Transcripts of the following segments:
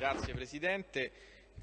Grazie Presidente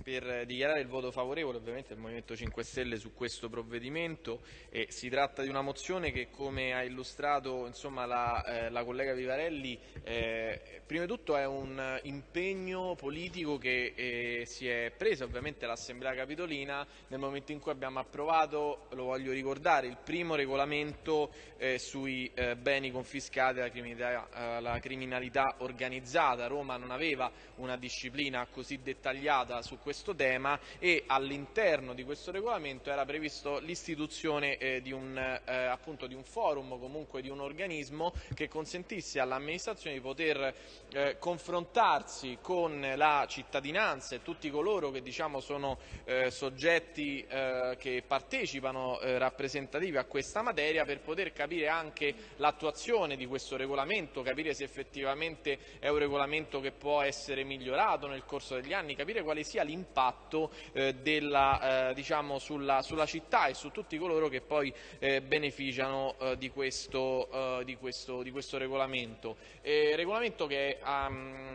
per dichiarare il voto favorevole ovviamente del Movimento 5 Stelle su questo provvedimento e si tratta di una mozione che come ha illustrato insomma, la, eh, la, collega Vivarelli eh, prima di tutto è un impegno politico che eh, si è preso ovviamente l'Assemblea Capitolina nel momento in cui abbiamo approvato, lo voglio ricordare, il primo regolamento eh, sui eh, beni confiscati alla criminalità, alla criminalità organizzata. Roma non aveva una disciplina così dettagliata su questo tema e all'interno di questo regolamento era previsto l'istituzione eh, di, eh, di, un forum, comunque di un organismo che consentisse all'amministrazione di poter eh, confrontarsi con la cittadinanza e tutti coloro che diciamo, sono eh, soggetti eh, che partecipano eh, rappresentativi a questa materia per poter capire anche l'attuazione di questo regolamento, capire se effettivamente è un regolamento che può essere migliorato nel corso degli anni, capire quale sia l'impatto l'impatto eh, della, eh, diciamo sulla, sulla, città e su tutti coloro che poi eh, beneficiano eh, di questo, eh, di, questo, di, questo, regolamento. regolamento che ha,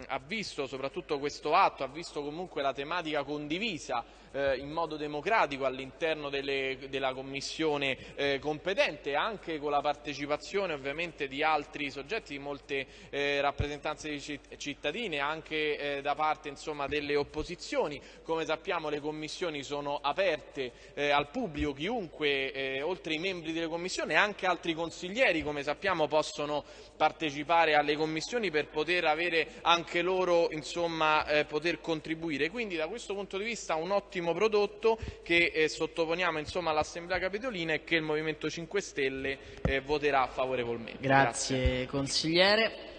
ha, visto, soprattutto questo atto, ha visto comunque la tematica condivisa eh, in modo democratico all'interno della Commissione competente, anche con la partecipazione ovviamente di altri soggetti, di molte rappresentanze di cittadini, anche da parte insomma, delle opposizioni, come sappiamo le commissioni sono aperte eh, al pubblico, chiunque, eh, oltre ai membri delle commissioni, anche altri consiglieri, come sappiamo, possono partecipare alle commissioni per poter avere anche loro, insomma, eh, poter contribuire. Quindi da questo punto di vista un ottimo prodotto che eh, sottoponiamo insomma, all'Assemblea Capitolina e che il Movimento 5 Stelle eh, voterà favorevolmente. Grazie, Grazie. consigliere.